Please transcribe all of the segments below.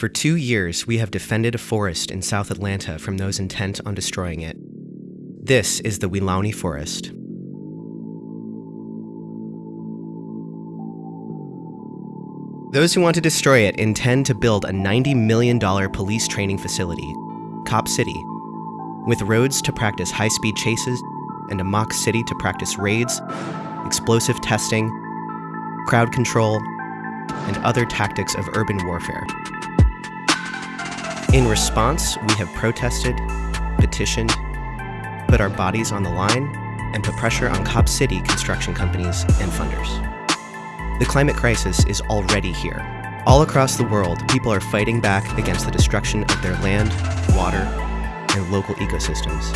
For two years, we have defended a forest in South Atlanta from those intent on destroying it. This is the Weelaunee Forest. Those who want to destroy it intend to build a $90 million police training facility, Cop City, with roads to practice high speed chases and a mock city to practice raids, explosive testing, crowd control, and other tactics of urban warfare. In response, we have protested, petitioned, put our bodies on the line, and put pressure on Cop City construction companies and funders. The climate crisis is already here. All across the world, people are fighting back against the destruction of their land, water, and local ecosystems.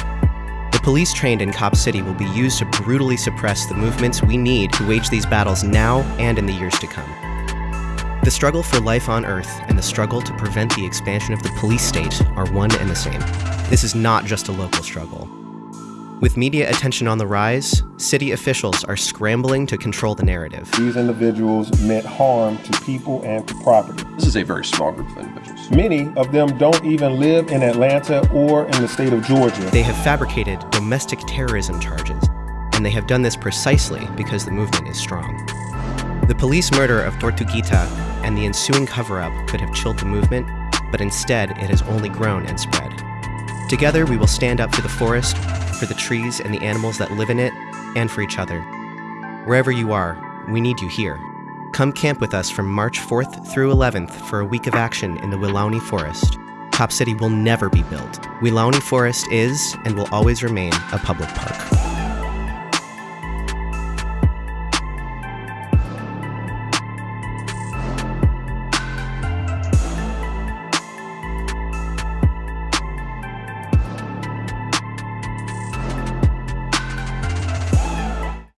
The police trained in Cop City will be used to brutally suppress the movements we need to wage these battles now and in the years to come. The struggle for life on Earth and the struggle to prevent the expansion of the police state are one and the same. This is not just a local struggle. With media attention on the rise, city officials are scrambling to control the narrative. These individuals meant harm to people and to property. This is a very small group of individuals. Many of them don't even live in Atlanta or in the state of Georgia. They have fabricated domestic terrorism charges, and they have done this precisely because the movement is strong. The police murder of Tortuguita and the ensuing cover up could have chilled the movement, but instead it has only grown and spread. Together, we will stand up for the forest, for the trees and the animals that live in it, and for each other. Wherever you are, we need you here. Come camp with us from March 4th through 11th for a week of action in the Weelaunee Forest. Cop City will never be built. Weelaunee Forest is and will always remain a public park.